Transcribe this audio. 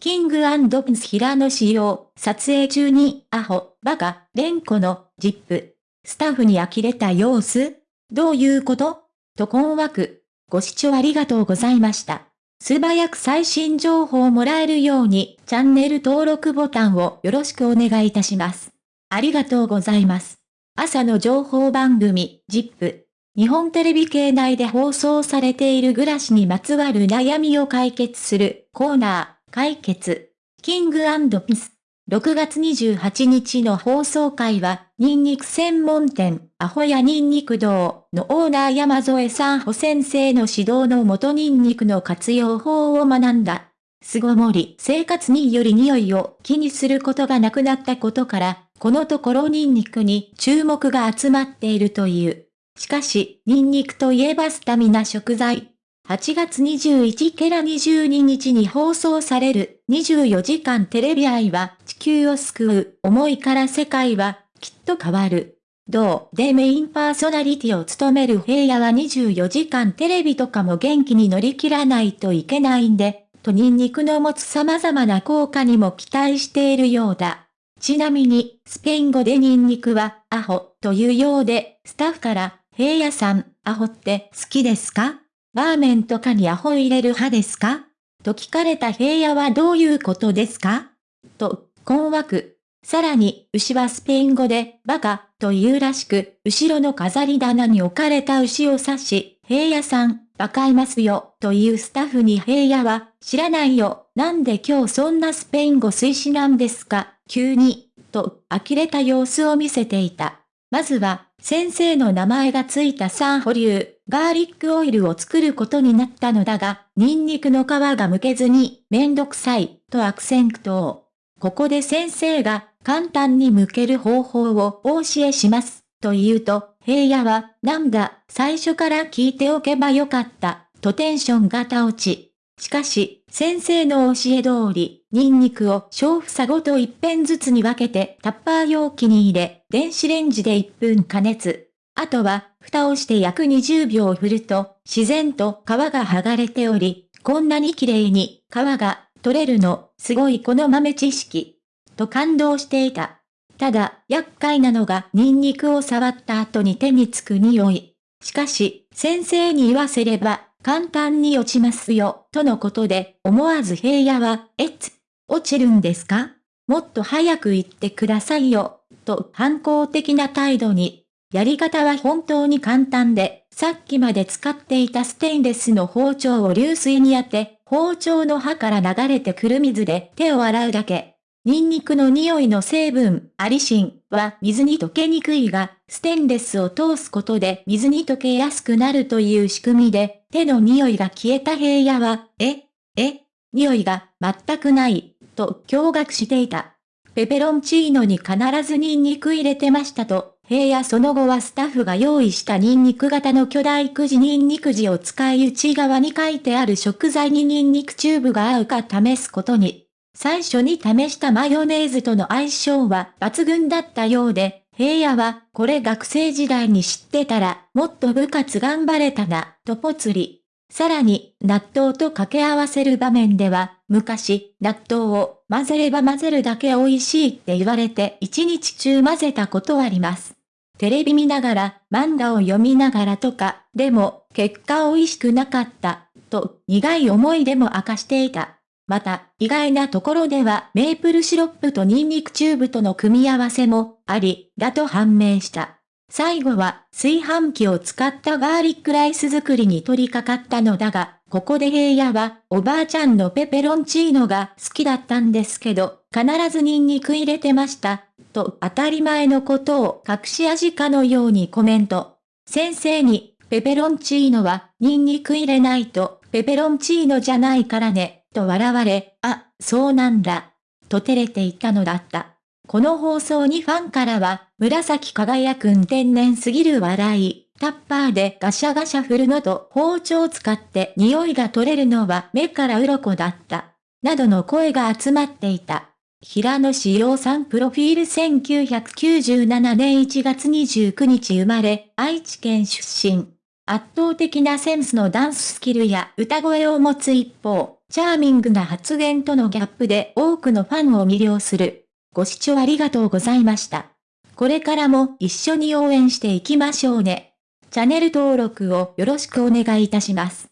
キングピンス平野仕様、撮影中に、アホ、バカ、レンコの、ジップ。スタッフに呆れた様子どういうこと？と困惑。ご視聴ありがとうございました。素早く最新情報をもらえるように、チャンネル登録ボタンをよろしくお願いいたします。ありがとうございます。朝の情報番組、ジップ。日本テレビ系内で放送されている暮らしにまつわる悩みを解決するコーナー。解決。キングピス。6月28日の放送会は、ニンニク専門店、アホやニンニク堂のオーナー山添さん保先生の指導のもとニンニクの活用法を学んだ。巣ごもり生活により匂いを気にすることがなくなったことから、このところニンニクに注目が集まっているという。しかし、ニンニクといえばスタミナ食材。8月21ケラ22日に放送される24時間テレビ愛は地球を救う思いから世界はきっと変わる。同でメインパーソナリティを務める平野は24時間テレビとかも元気に乗り切らないといけないんで、とニンニクの持つ様々な効果にも期待しているようだ。ちなみに、スペイン語でニンニクは、アホ、というようで、スタッフから、平野さん、アホって好きですか？ラーメンとかにアホ入れる派ですか？と聞かれた平野はどういうことですか？と、困惑。さらに、牛はスペイン語で、バカ、というらしく、後ろの飾り棚に置かれた牛を指し、平野さん、バカいますよ、というスタッフに平野は、知らないよ、なんで今日そんなスペイン語推しなんですか、急に、と、呆れた様子を見せていた。まずは、先生の名前がついたサン保留、ガーリックオイルを作ることになったのだが、ニンニクの皮が剥けずに、めんどくさい、と悪戦苦闘。ここで先生が、簡単に剥ける方法をお教えします、と言うと、平野は、なんだ、最初から聞いておけばよかった、とテンションが倒ち。しかし、先生の教え通り、ニンニクを小房ごと一片ずつに分けてタッパー容器に入れ、電子レンジで1分加熱。あとは、蓋をして約20秒振ると、自然と皮が剥がれており、こんなに綺麗に皮が取れるの、すごいこの豆知識。と感動していた。ただ、厄介なのがニンニクを触った後に手につく匂い。しかし、先生に言わせれば、簡単に落ちますよ、とのことで、思わず平野は、えつ、落ちるんですか？もっと早く言ってくださいよ、と反抗的な態度に。やり方は本当に簡単で、さっきまで使っていたステンレスの包丁を流水に当て、包丁の刃から流れてくる水で手を洗うだけ。ニンニクの匂いの成分、アリシンは水に溶けにくいが、ステンレスを通すことで水に溶けやすくなるという仕組みで、手の匂いが消えた平野は、え、え、匂いが全くない、と驚愕していた。ペペロンチーノに必ずニンニク入れてましたと、平野その後はスタッフが用意したニンニク型の巨大くじニンニク字を使い内側に書いてある食材にニンニクチューブが合うか試すことに。最初に試したマヨネーズとの相性は抜群だったようで、平野は、これ学生時代に知ってたら、もっと部活頑張れたな、とぽつり。さらに、納豆と掛け合わせる場面では、昔、納豆を混ぜれば混ぜるだけ美味しいって言われて一日中混ぜたことあります。テレビ見ながら、漫画を読みながらとか、でも、結果美味しくなかった、と苦い思いでも明かしていた。また、意外なところではメープルシロップとニンニクチューブとの組み合わせもあり、だと判明した。最後は炊飯器を使ったガーリックライス作りに取り掛かったのだが、ここで平野はおばあちゃんのペペロンチーノが好きだったんですけど、必ずニンニク入れてました、と当たり前のことを隠し味かのようにコメント。先生に、ペペロンチーノはニンニク入れないとペペロンチーノじゃないからね。と笑われ、あ、そうなんだ。と照れていたのだった。この放送にファンからは、紫輝くん天然すぎる笑い、タッパーでガシャガシャ振るのと包丁を使って匂いが取れるのは目から鱗だった。などの声が集まっていた。平野志陽さんプロフィール1997年1月29日生まれ、愛知県出身。圧倒的なセンスのダンススキルや歌声を持つ一方、チャーミングな発言とのギャップで多くのファンを魅了する。ご視聴ありがとうございました。これからも一緒に応援していきましょうね。チャンネル登録をよろしくお願いいたします。